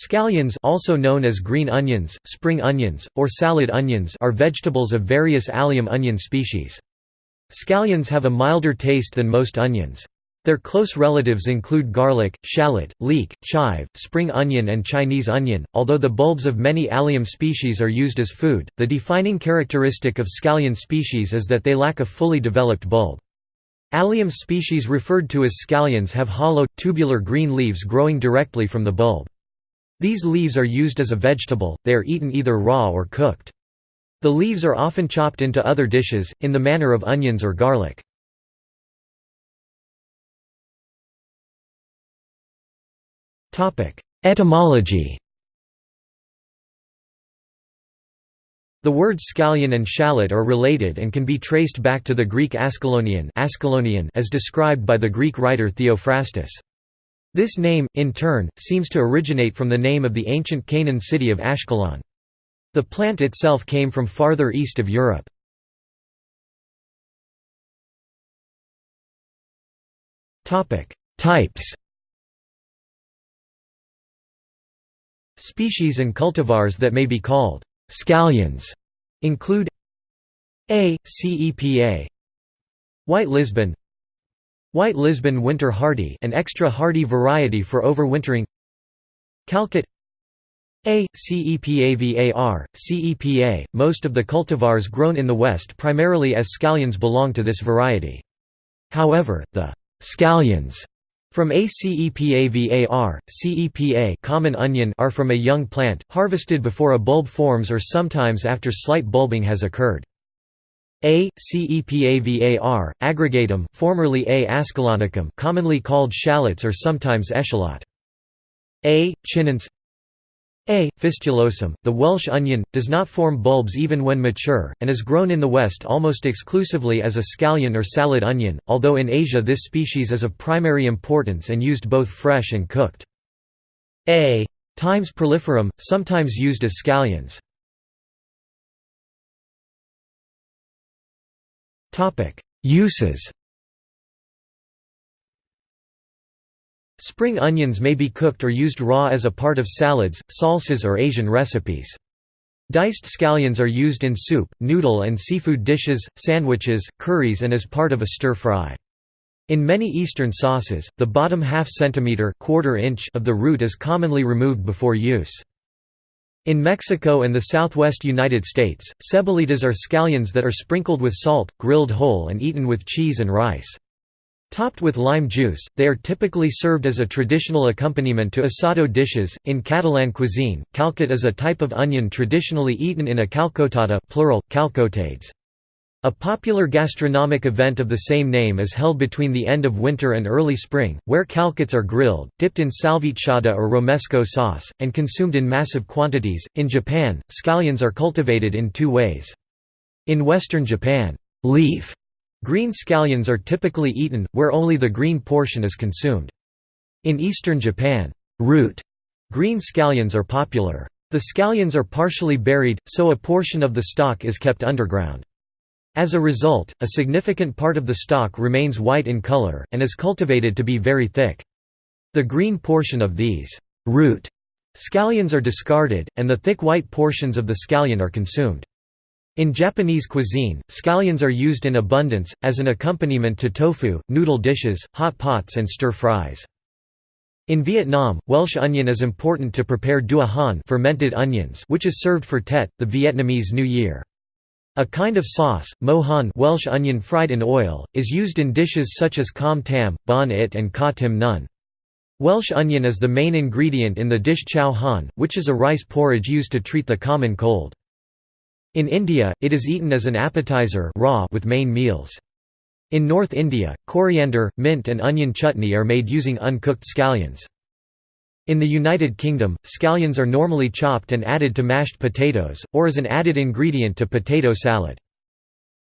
Scallions also known as green onions, spring onions, or salad onions are vegetables of various allium onion species. Scallions have a milder taste than most onions. Their close relatives include garlic, shallot, leek, chive, spring onion and Chinese onion. Although the bulbs of many allium species are used as food, the defining characteristic of scallion species is that they lack a fully developed bulb. Allium species referred to as scallions have hollow, tubular green leaves growing directly from the bulb. These leaves are used as a vegetable, they are eaten either raw or cooked. The leaves are often chopped into other dishes, in the manner of onions or garlic. Etymology The words scallion and shallot are related and can be traced back to the Greek Ascalonian as described by the Greek writer Theophrastus. This name, in turn, seems to originate from the name of the ancient Canaan city of Ashkelon. The plant itself came from farther east of Europe. Types Species and cultivars that may be called scallions include A. cepa White Lisbon White Lisbon Winter Hardy an extra hardy variety for overwintering Calcot A. cepavar, cepa, most of the cultivars grown in the West primarily as scallions belong to this variety. However, the scallions from acepavar, cepa common onion are from a young plant, harvested before a bulb forms or sometimes after slight bulbing has occurred. A. cepavar, aggregatum formerly A. ascalonicum commonly called shallots or sometimes echalot. A. chinense A. fistulosum, the Welsh onion, does not form bulbs even when mature, and is grown in the West almost exclusively as a scallion or salad onion, although in Asia this species is of primary importance and used both fresh and cooked. A. Times proliferum, sometimes used as scallions. Uses Spring onions may be cooked or used raw as a part of salads, salsas or Asian recipes. Diced scallions are used in soup, noodle and seafood dishes, sandwiches, curries and as part of a stir-fry. In many Eastern sauces, the bottom half centimeter quarter inch of the root is commonly removed before use. In Mexico and the southwest United States, cebolitas are scallions that are sprinkled with salt, grilled whole and eaten with cheese and rice. Topped with lime juice, they are typically served as a traditional accompaniment to asado dishes. In Catalan cuisine, calcot is a type of onion traditionally eaten in a calcotada plural, calcotades. A popular gastronomic event of the same name is held between the end of winter and early spring, where calcots are grilled, dipped in salvitxada or romesco sauce, and consumed in massive quantities. In Japan, scallions are cultivated in two ways. In western Japan, leaf green scallions are typically eaten, where only the green portion is consumed. In eastern Japan, root green scallions are popular. The scallions are partially buried, so a portion of the stalk is kept underground. As a result, a significant part of the stalk remains white in color, and is cultivated to be very thick. The green portion of these root scallions are discarded, and the thick white portions of the scallion are consumed. In Japanese cuisine, scallions are used in abundance, as an accompaniment to tofu, noodle dishes, hot pots and stir-fries. In Vietnam, Welsh onion is important to prepare dua han fermented onions which is served for Tet, the Vietnamese New Year. A kind of sauce, mo han Welsh onion fried in oil, is used in dishes such as com tam, bon it and ka tim nun. Welsh onion is the main ingredient in the dish chow han, which is a rice porridge used to treat the common cold. In India, it is eaten as an appetizer raw with main meals. In North India, coriander, mint and onion chutney are made using uncooked scallions. In the United Kingdom, scallions are normally chopped and added to mashed potatoes, or as an added ingredient to potato salad.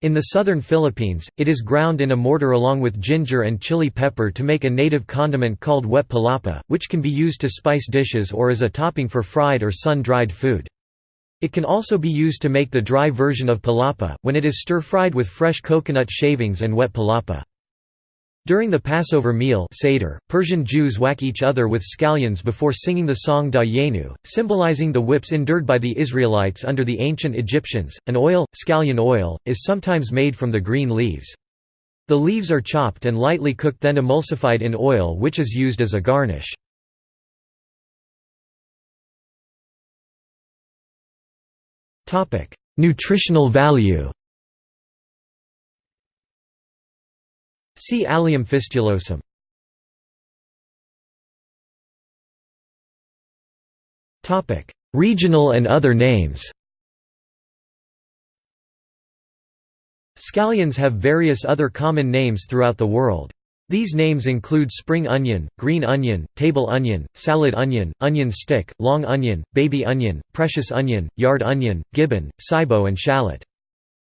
In the southern Philippines, it is ground in a mortar along with ginger and chili pepper to make a native condiment called wet palapa, which can be used to spice dishes or as a topping for fried or sun-dried food. It can also be used to make the dry version of palapa, when it is stir-fried with fresh coconut shavings and wet palapa. During the Passover meal Seder, Persian Jews whack each other with scallions before singing the song Dayenu, symbolizing the whips endured by the Israelites under the ancient Egyptians. An oil, scallion oil, is sometimes made from the green leaves. The leaves are chopped and lightly cooked then emulsified in oil which is used as a garnish. Nutritional value See Allium fistulosum. Topic: Regional and other names Scallions have various other common names throughout the world. These names include spring onion, green onion, table onion, salad onion, onion stick, long onion, baby onion, precious onion, yard onion, gibbon, saibo and shallot.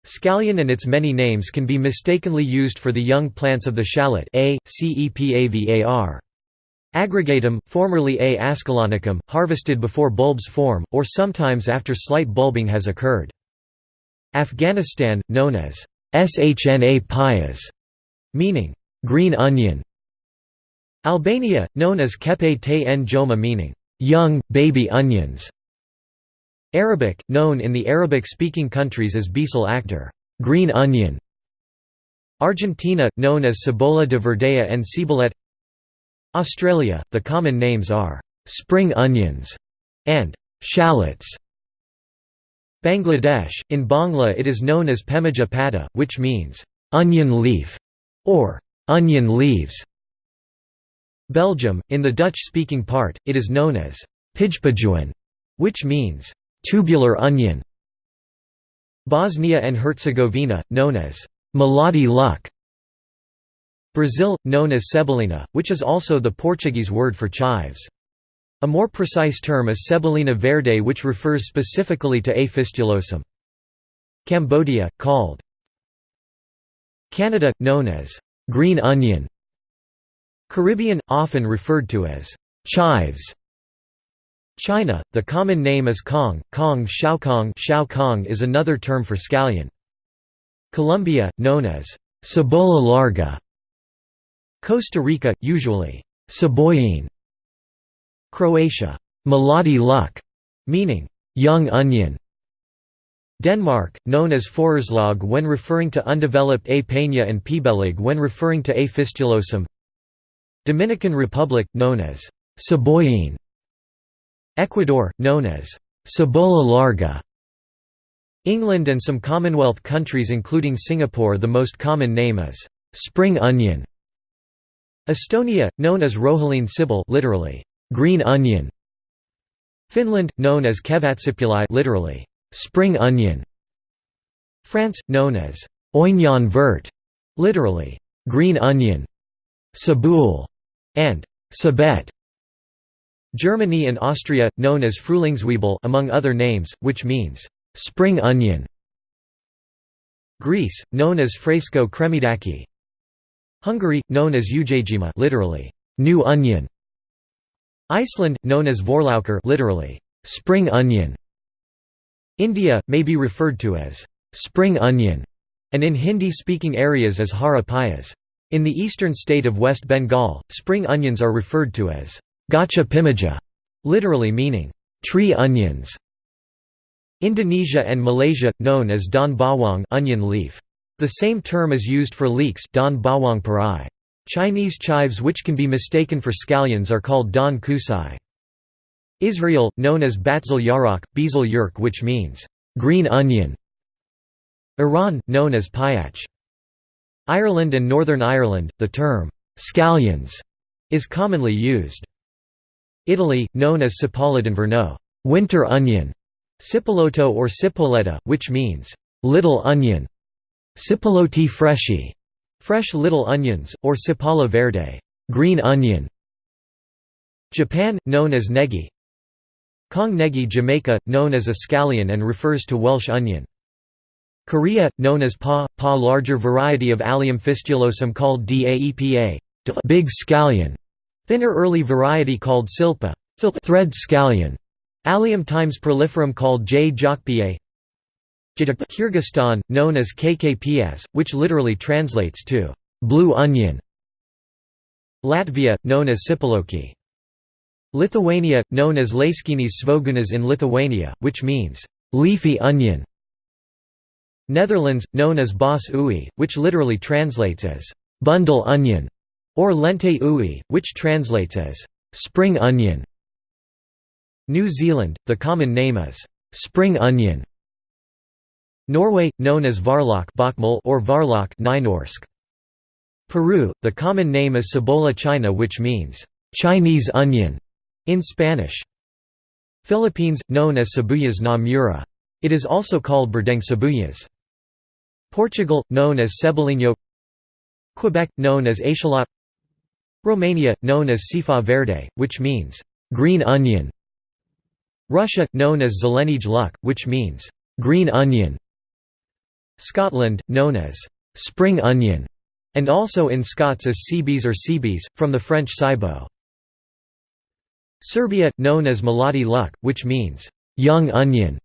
Scallion and its many names can be mistakenly used for the young plants of the shallot A. Cepavar. Aggregatum, formerly A. ascalonicum, harvested before bulbs form, or sometimes after slight bulbing has occurred. Afghanistan, known as Shna payas, meaning green onion. Albania, known as kepe te en joma meaning young, baby onions. Arabic, known in the Arabic-speaking countries as Bisel actor green onion". Argentina, known as Cebola de Verdea and Ciboulette Australia, the common names are «spring onions» and «shallots». Bangladesh, in Bangla it is known as Pemaja pata, which means «onion leaf» or «onion leaves». Belgium, in the Dutch-speaking part, it is known as «pijpajuan», which means tubular onion. Bosnia and Herzegovina, known as Maladi luck. Brazil, known as Cebolina, which is also the Portuguese word for chives. A more precise term is Cebolina verde which refers specifically to A. fistulosum. Cambodia, called Canada, known as green onion. Caribbean, often referred to as chives. China, the common name is Kong, Kong Xiaokong Xiaokong is another term for scallion. Colombia, known as cebola larga. Costa Rica, usually cebollín. Croatia, maladi luck, meaning young onion. Denmark, known as forårslag when referring to undeveloped A. peña and pibelig when referring to A. fistulosum. Dominican Republic, known as cebollín. Ecuador, known as cebola larga. England and some Commonwealth countries including Singapore the most common name is spring onion. Estonia, known as rohelin sibyl literally, green onion. Finland, known as kevatsipuli literally, spring onion. France, known as oignon vert, literally, green onion. Sabul and sabet Germany and Austria, known as Frühlingszwiebel among other names, which means, "...spring onion". Greece, known as Fresco kremidaki. Hungary, known as Ujajima literally, "...new onion". Iceland, known as Vorlauker literally, "...spring onion". India, may be referred to as, "...spring onion", and in Hindi-speaking areas as hara payas. In the eastern state of West Bengal, spring onions are referred to as Gacha pimaja, literally meaning tree onions. Indonesia and Malaysia, known as Daun bawang onion leaf. The same term is used for leeks Daun bawang parai. Chinese chives which can be mistaken for scallions are called Daun kusai. Israel, known as Batzil Yarok, Bezel Yerk which means, green onion. Iran, known as Payach. Ireland and Northern Ireland, the term, scallions, is commonly used. Italy, known as Cipolla d'inverno winter onion", Cipolotto or Cipolletta, which means, little onion, Cipollotti freschi, fresh little onions, or Cipolla verde green onion". Japan, known as negi Kong negi Jamaica, known as a scallion and refers to Welsh onion. Korea, known as pa, pa larger variety of Allium fistulosum called daepa big scallion", Thinner early variety called silpa thread scallion. Allium times proliferum called J. jokpie. Kyrgyzstan, known as kkps, which literally translates to blue onion. Latvia, known as Sipaloki. Lithuania, known as Laiskinis svogunas in Lithuania, which means, "...leafy onion". Netherlands, known as Bos ui, which literally translates as, "...bundle onion", or Lente ui, which translates as, "...spring onion". New Zealand, the common name is, "...spring onion". Norway, known as Varlok or Varlok Peru, the common name is Cebola china which means, "...Chinese onion", in Spanish. Philippines, known as Sibuyas na Mura. It is also called Berdeng Sibuyas. Portugal, known as Cebolinho Quebec, known as Echalot Romania, known as Sifa Verde, which means, green onion Russia, known as Zelenij Luk, which means, green onion Scotland, known as spring onion, and also in Scots as Seabees or Seabees, from the French cibo. Serbia, known as Mladi Luk, which means, young onion.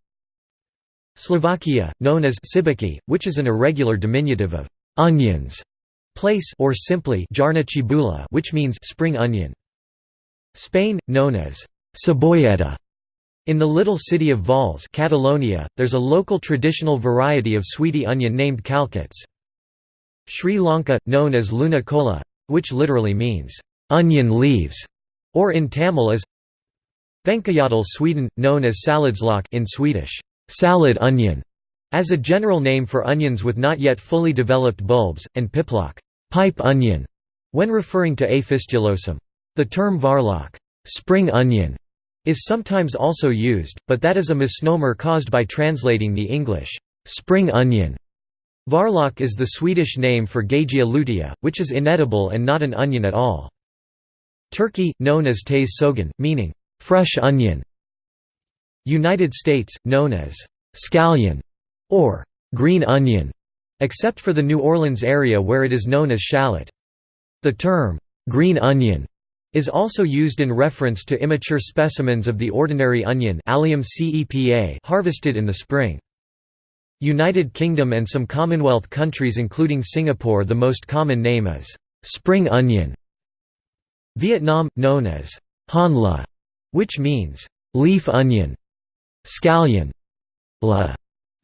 Slovakia, known as Sibiki, which is an irregular diminutive of onions, place or simply jarna cibula, which means spring onion. Spain, known as cebolleta. In the little city of Valls, Catalonia, there's a local traditional variety of sweetie onion named calcots. Sri Lanka, known as luna kola, which literally means onion leaves, or in Tamil as Venkayadal Sweden, known as saladslök in Swedish, salad onion, as a general name for onions with not yet fully developed bulbs, and piplök pipe onion, when referring to A. fistulosum. The term varlok spring onion, is sometimes also used, but that is a misnomer caused by translating the English spring onion. Varlok is the Swedish name for Gagea lutea, which is inedible and not an onion at all. Turkey, known as Tez soğan, meaning, fresh onion. United States, known as scallion or green onion, except for the New Orleans area where it is known as shallot. The term, green onion, is also used in reference to immature specimens of the ordinary onion harvested in the spring. United Kingdom and some Commonwealth countries including Singapore the most common name is spring onion. Vietnam, known as han la, which means leaf onion. Scallion la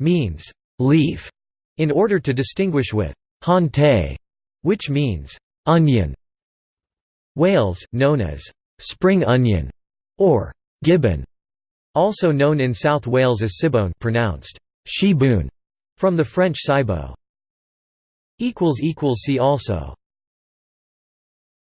means leaf, in order to distinguish with han te, which means onion. Wales, known as spring onion or gibbon, also known in South Wales as Sibone pronounced Shibun, from the French cibo. See also